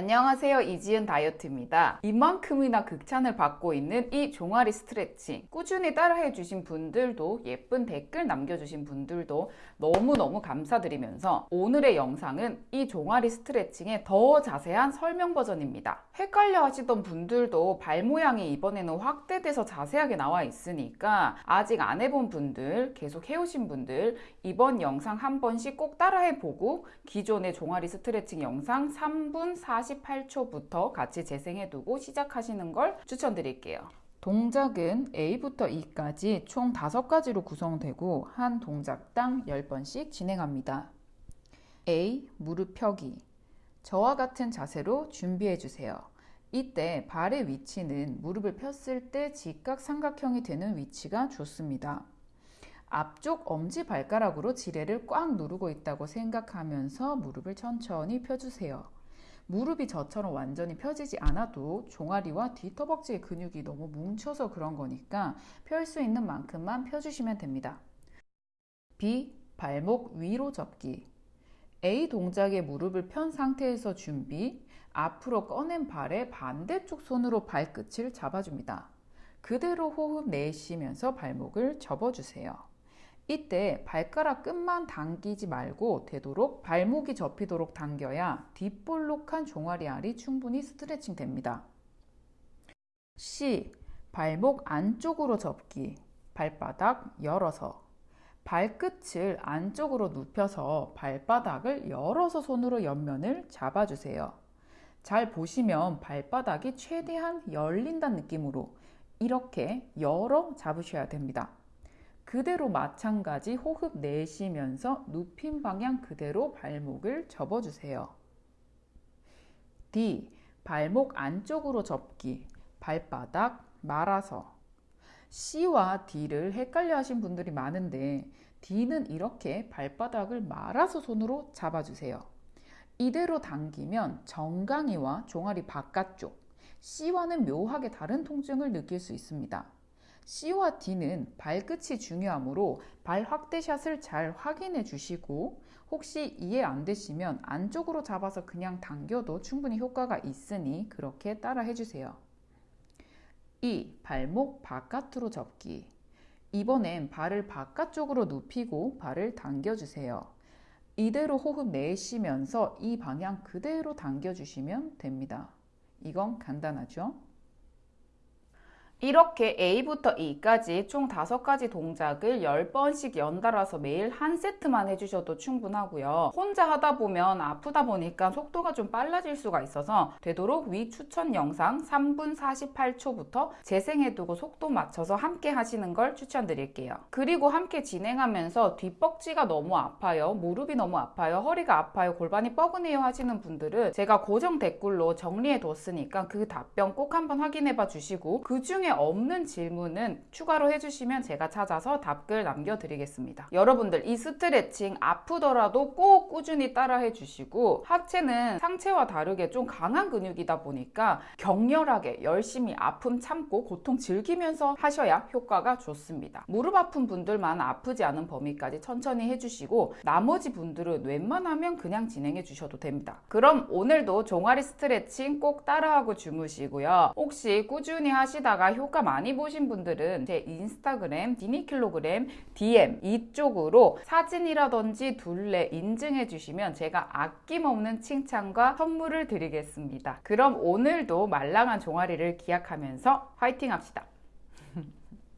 안녕하세요. 이지은 다이어트입니다. 이만큼이나 극찬을 받고 있는 이 종아리 스트레칭 꾸준히 따라해 주신 분들도 예쁜 댓글 남겨주신 분들도 너무너무 감사드리면서 오늘의 영상은 이 종아리 스트레칭의 더 자세한 설명 버전입니다. 헷갈려 하시던 분들도 발 모양이 이번에는 확대돼서 자세하게 나와 있으니까 아직 안 해본 분들 계속 해오신 분들 이번 영상 한 번씩 꼭 따라해 보고 기존의 종아리 스트레칭 영상 3분 48초부터 같이 재생해 두고 시작하시는 걸 추천드릴게요. 동작은 A부터 E까지 총 5가지로 구성되고 한 동작당 10번씩 진행합니다. A. 무릎 펴기 저와 같은 자세로 준비해 주세요. 이때 발의 위치는 무릎을 폈을 때 직각삼각형이 되는 위치가 좋습니다. 앞쪽 엄지발가락으로 지뢰를 꽉 누르고 있다고 생각하면서 무릎을 천천히 펴주세요. 무릎이 저처럼 완전히 펴지지 않아도 종아리와 뒤터벅지의 근육이 너무 뭉쳐서 그런 거니까 펼 수 있는 만큼만 펴주시면 됩니다. B. 발목 위로 접기 A 동작의 무릎을 편 상태에서 준비 앞으로 꺼낸 발의 반대쪽 손으로 발끝을 잡아줍니다. 그대로 호흡 내쉬면서 발목을 접어주세요. 이때 발가락 끝만 당기지 말고 되도록 발목이 접히도록 당겨야 뒷볼록한 종아리 알이 충분히 스트레칭 됩니다. C. 발목 안쪽으로 접기 발바닥 열어서 발끝을 안쪽으로 눕혀서 발바닥을 열어서 손으로 옆면을 잡아주세요. 잘 보시면 발바닥이 최대한 열린다는 느낌으로 이렇게 열어 잡으셔야 됩니다. 그대로 마찬가지 호흡 내쉬면서 눕힌 방향 그대로 발목을 접어주세요. D. 발목 안쪽으로 접기, 발바닥 말아서 C와 D를 헷갈려 하신 분들이 많은데 D는 이렇게 발바닥을 말아서 손으로 잡아주세요. 이대로 당기면 정강이와 종아리 바깥쪽, C와는 묘하게 다른 통증을 느낄 수 있습니다. C와 D는 발끝이 중요하므로 발 확대샷을 잘 확인해 주시고 혹시 이해 안 되시면 안쪽으로 잡아서 그냥 당겨도 충분히 효과가 있으니 그렇게 따라 해주세요. 2. 발목 바깥으로 접기 이번엔 발을 바깥쪽으로 눕히고 발을 당겨주세요. 이대로 호흡 내쉬면서 이 방향 그대로 당겨주시면 됩니다. 이건 간단하죠? 이렇게 A부터 E까지 총 5가지 동작을 10번씩 연달아서 매일 한 세트만 해주셔도 충분하고요. 혼자 하다 보면 아프다 보니까 속도가 좀 빨라질 수가 있어서 되도록 위 추천 영상 3분 48초부터 재생해두고 속도 맞춰서 함께 하시는 걸 추천드릴게요. 그리고 함께 진행하면서 뒷벅지가 너무 아파요. 무릎이 너무 아파요. 허리가 아파요. 골반이 뻐근해요 하시는 분들은 제가 고정 댓글로 정리해 뒀으니까 그 답변 꼭 한번 확인해 봐 주시고 그 중에 없는 질문은 추가로 해주시면 제가 찾아서 답글 남겨드리겠습니다. 여러분들 이 스트레칭 아프더라도 꼭 꾸준히 따라 해주시고 하체는 상체와 다르게 좀 강한 근육이다 보니까 격렬하게 열심히 아픔 참고 고통 즐기면서 하셔야 효과가 좋습니다. 무릎 아픈 분들만 아프지 않은 범위까지 천천히 해주시고 나머지 분들은 웬만하면 그냥 진행해 주셔도 됩니다. 그럼 오늘도 종아리 스트레칭 꼭 따라하고 주무시고요. 혹시 꾸준히 하시다가 효과 많이 보신 분들은 제 인스타그램, 디니킬로그램, DM 이쪽으로 사진이라든지 둘레 인증해 주시면 제가 아낌없는 칭찬과 선물을 드리겠습니다. 그럼 오늘도 말랑한 종아리를 기약하면서 화이팅 합시다.